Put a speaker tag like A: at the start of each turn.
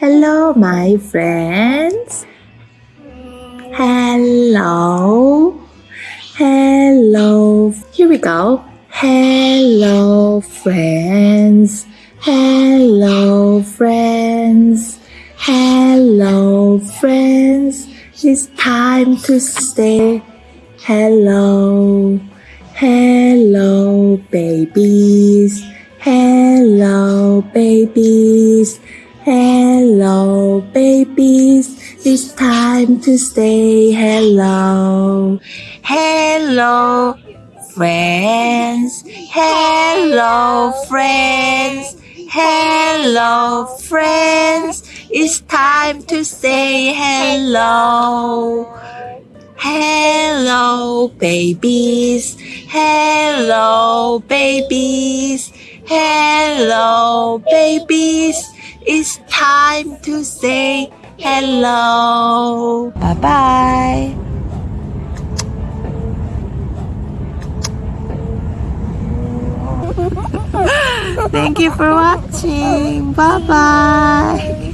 A: Hello, my friends. Hello. Hello. Here we go. Hello, friends. Hello, friends. Hello, friends. It's time to say hello. Hello, babies. Hello, babies. Hello, babies. It's time to say hello. Hello, friends. Hello, friends. Hello, friends. It's time to say hello. Hello, babies. Hello, babies. Hello, babies. It's time to say hello. Bye bye. Thank you for watching. Bye bye.